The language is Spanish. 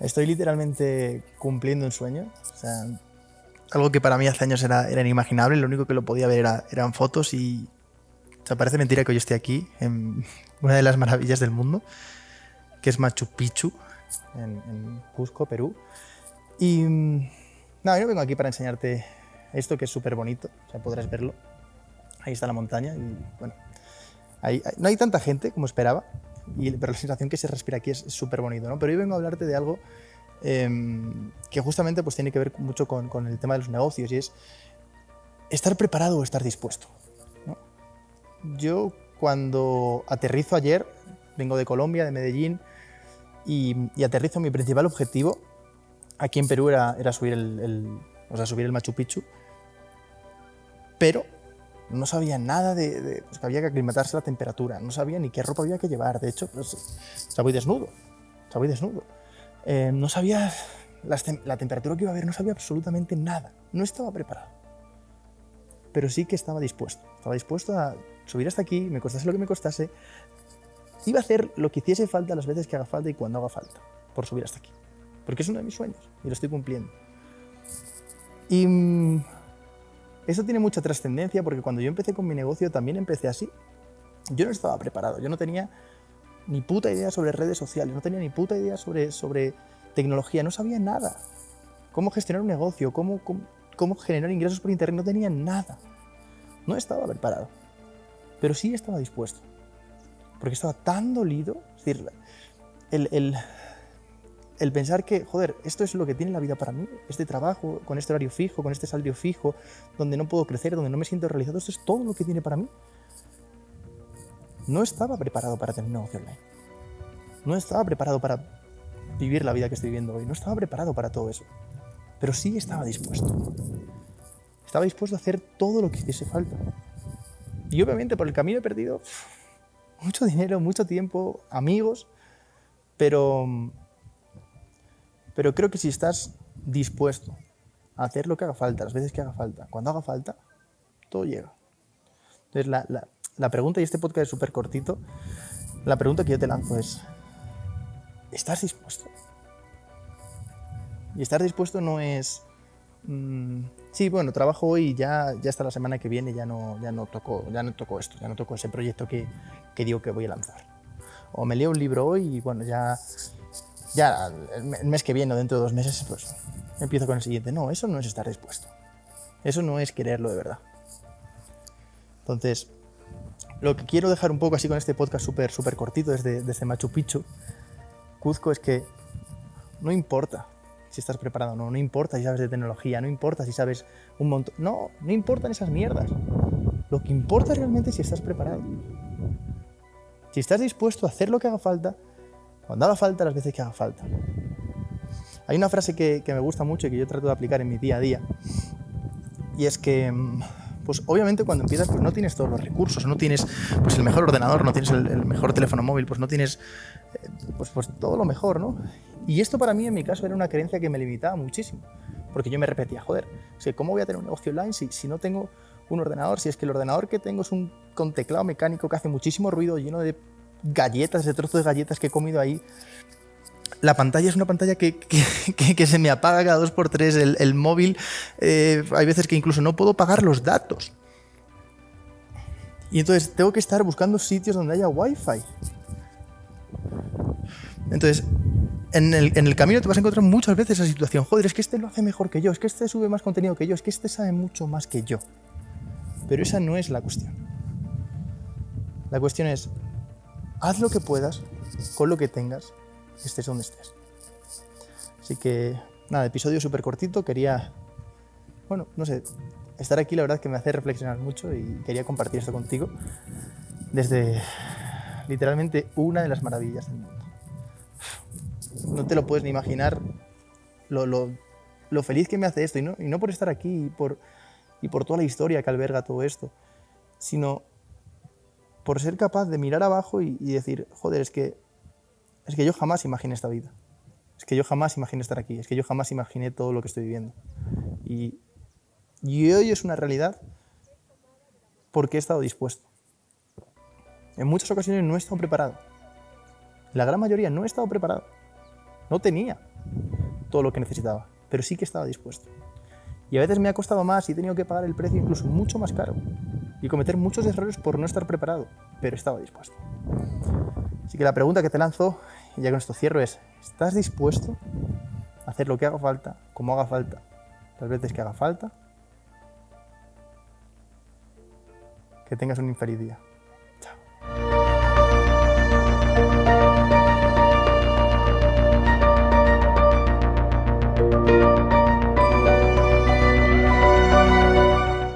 Estoy literalmente cumpliendo un sueño. O sea, algo que para mí hace años era, era inimaginable. Lo único que lo podía ver era, eran fotos y... O parece mentira que hoy esté aquí, en una de las maravillas del mundo, que es Machu Picchu, en, en Cusco, Perú. Y... Nada, yo vengo aquí para enseñarte esto que es súper bonito. O sea, podrás verlo. Ahí está la montaña y, bueno... ahí- no hay tanta gente como esperaba, y, pero la sensación que se respira aquí es súper bonito, ¿no? Pero hoy vengo a hablarte de algo em, que justamente pues, tiene que ver mucho con, el tema de los negocios y es estar preparado o estar dispuesto. Yo cuando aterrizo ayer, vengo de Colombia, de Medellín, y, aterrizo mi principal objetivo aquí en Perú era, era subir, el, el- o sea, subir el Machu Picchu, pero no sabía nada de, de, pues, que había que aclimatarse a la temperatura, no sabía ni qué ropa había que llevar, de hecho, pues, o sea, voy desnudo, o sea, voy desnudo. Eh, no sabía tem- la temperatura que iba a haber, no sabía absolutamente nada, no estaba preparado. Pero sí que estaba dispuesto, estaba dispuesto a subir hasta aquí, me costase lo que me costase, iba a hacer lo que hiciese falta las veces que haga falta y cuando haga falta, por subir hasta aquí. Porque es uno de mis sueños y lo estoy cumpliendo. Y mm, eso tiene mucha trascendencia porque cuando yo empecé con mi negocio también empecé así. Yo no estaba preparado, yo no tenía ni puta idea sobre redes sociales, no tenía ni puta idea sobre, sobre tecnología, no sabía nada. Cómo gestionar un negocio, cómo, cómo, cómo generar ingresos por internet, no tenía nada. No estaba preparado, pero sí estaba dispuesto. Porque estaba tan dolido, es decir, el, el, el pensar que, joder, esto es lo que tiene la vida para mí, este trabajo, con este horario fijo, con este salario fijo, donde no puedo crecer, donde no me siento realizado, esto es todo lo que tiene para mí. No estaba preparado para tener un negocio online. No estaba preparado para vivir la vida que estoy viviendo hoy. No estaba preparado para todo eso. Pero sí estaba dispuesto. Estaba dispuesto a hacer todo lo que hiciese falta. Y obviamente por el camino he perdido mucho dinero, mucho tiempo, amigos, pero pero creo que si estás dispuesto a hacer lo que haga falta, las veces que haga falta, cuando haga falta, todo llega. Entonces, la, la- la pregunta, y este podcast es súper cortito, la pregunta que yo te lanzo es, ¿estás dispuesto? Y estar dispuesto no es, mm, sí, bueno, trabajo hoy y ya, ya hasta la semana que viene ya no, ya no, toco, ya no toco esto, ya no toco ese proyecto que, que digo que voy a lanzar. O me leo un libro hoy y bueno, ya ya el me- el mes que viene o dentro de dos meses, pues empiezo con el siguiente. No, eso no es estar dispuesto. Eso no es quererlo de verdad. Entonces, lo que quiero dejar un poco así con este podcast súper súper cortito desde, desde Machu Picchu, Cuzco, es que no importa si estás preparado o no, no importa si sabes de tecnología, no importa si sabes un montón. No, no importan esas mierdas. Lo que importa realmente es si estás preparado. Si estás dispuesto a hacer lo que haga falta cuando haga falta, las veces que haga falta. Hay una frase que, que me gusta mucho y que yo trato de aplicar en mi día a día. Y es que, mm, pues obviamente cuando empiezas, pues no tienes todos los recursos, no tienes pues el mejor ordenador, no tienes el, mejor teléfono móvil, pues no tienes eh, pues, pues todo lo mejor, ¿no? Y esto para mí en mi caso era una creencia que me limitaba muchísimo. Porque yo me repetía, joder, o ¿cómo voy a tener un negocio online si, si no tengo un ordenador? Si es que el ordenador que tengo es un con teclado mecánico que hace muchísimo ruido, lleno de galletas, de trozos de galletas que he comido ahí. La pantalla es una pantalla que, que- se me apaga cada dos por tres. El, el móvil, eh, hay veces que incluso no puedo pagar los datos. Y entonces tengo que estar buscando sitios donde haya wifi. Entonces, en el, en el camino te vas a encontrar muchas veces esa situación. Joder, es que este lo hace mejor que yo, es que este sube más contenido que yo, es que este sabe mucho más que yo. Pero esa no es la cuestión. La cuestión es, haz lo que puedas con lo que tengas, estés donde estés. Así que, nada, episodio súper cortito. Quería, bueno, no sé, estar aquí la verdad que me hace reflexionar mucho y quería compartir esto contigo desde literalmente una de las maravillas del mundo. No te lo puedes ni imaginar lo, lo- feliz que me hace esto, y no, y no por estar aquí y por, y por toda la historia que alberga todo esto, sino por ser capaz de mirar abajo y, decir, joder, es que, es que yo jamás imaginé esta vida. Es que yo jamás imaginé estar aquí. Es que yo jamás imaginé todo lo que estoy viviendo. Y, y hoy es una realidad porque he estado dispuesto. En muchas ocasiones no he estado preparado. La gran mayoría no he estado preparado. No tenía. todo lo que necesitaba, pero sí que estaba dispuesto. Y a veces me ha costado más y he tenido que pagar el precio incluso mucho más caro y cometer muchos errores por no estar preparado, pero estaba dispuesto. Así que la pregunta que te lanzo, y ya con esto cierro, es, ¿estás dispuesto a hacer lo que haga falta, como haga falta, las veces que haga falta? Que tengas un infeliz día.